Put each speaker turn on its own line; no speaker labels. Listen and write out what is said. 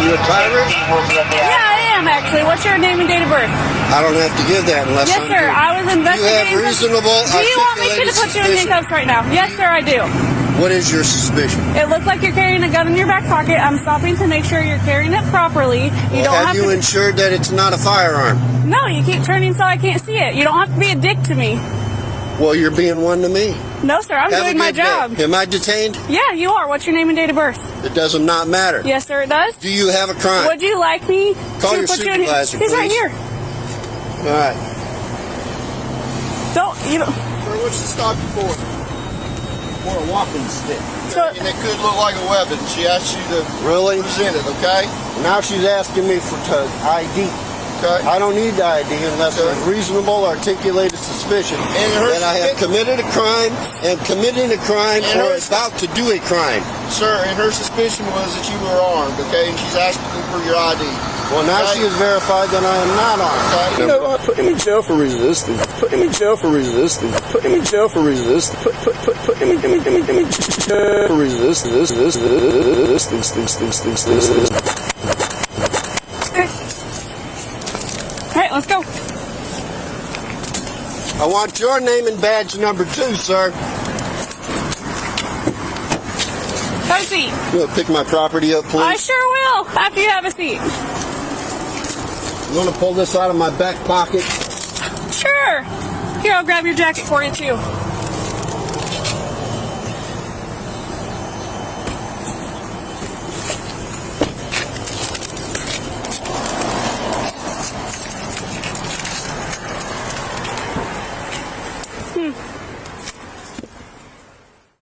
you a pirate?
Yeah, I am actually. What's your name and date of birth?
I don't have to give that unless
Yes,
I'm
sir. I was investigating.
You have reasonable.
Do you want me to put you in handcuffs right now? Yes, sir, I do.
What is your suspicion?
It looks like you're carrying a gun in your back pocket. I'm stopping to make sure you're carrying it properly. You
Well,
don't
have,
have
you
to.
ensured that it's not a firearm?
no, you keep turning so I can't see it. You don't have to be a dick to me.
Well, you're being one to me.
No, sir. I'm
Have
doing my
good day.
job.
Am I detained?
Yeah, you are. What's your name and date of birth?
It does not matter.
Yes, sir. It does.
Do you have a crime?
Would you like me
Call
to
your
put you in?
supervisor,
He's right here.
All right.
Don't you know?
Sir, what's the stop you for? For a walking stick.
So
and it could look like a weapon. She asked you to
Really?
present it, okay?
Now she's asking me for to ID.
Okay.
I don't need the ID unless
Okay.
there's reasonable articulated suspicion
And her
that I have committed a crime, am committing a crime,
And
or
her
about to do a crime.
Sir, and her suspicion was that you were armed, okay? And she's asking you for your ID.
Well, now
Okay.
she has verified that I am not armed.
Okay.
You know what? Put him in jail for resisting. Put him in jail for resisting. Put him in jail for resisting. Put put put put him in him in him in him in jail for resisting. This this this this this this this this this.
All right,
I want your name and badge number two, sir.
Have a seat.
You want to pick my property up, please?
I sure will. After you have a seat.
You want to pull this out of my back pocket?
Sure. Here, I'll grab your jacket for you too.